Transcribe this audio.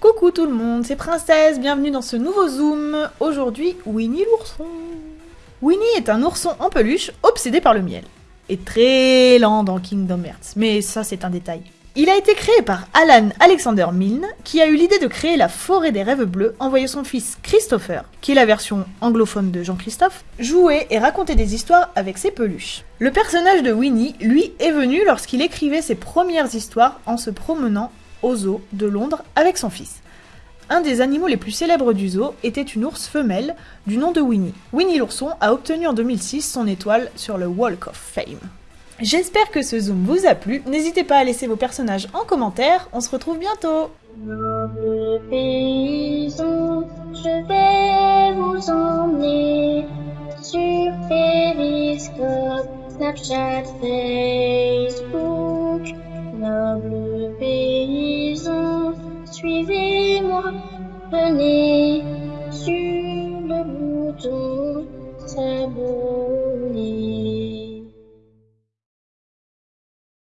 Coucou tout le monde, c'est Princesse, bienvenue dans ce nouveau Zoom. Aujourd'hui, Winnie l'ourson. Winnie est un ourson en peluche obsédé par le miel. Et très lent dans Kingdom Hearts, mais ça c'est un détail. Il a été créé par Alan Alexander Milne, qui a eu l'idée de créer la forêt des rêves bleus en voyant son fils Christopher, qui est la version anglophone de Jean-Christophe, jouer et raconter des histoires avec ses peluches. Le personnage de Winnie, lui, est venu lorsqu'il écrivait ses premières histoires en se promenant au zoo de Londres avec son fils. Un des animaux les plus célèbres du zoo était une ours femelle du nom de Winnie. Winnie l'ourson a obtenu en 2006 son étoile sur le Walk of Fame. J'espère que ce zoom vous a plu, n'hésitez pas à laisser vos personnages en commentaire, on se retrouve bientôt suivez-moi, venez sur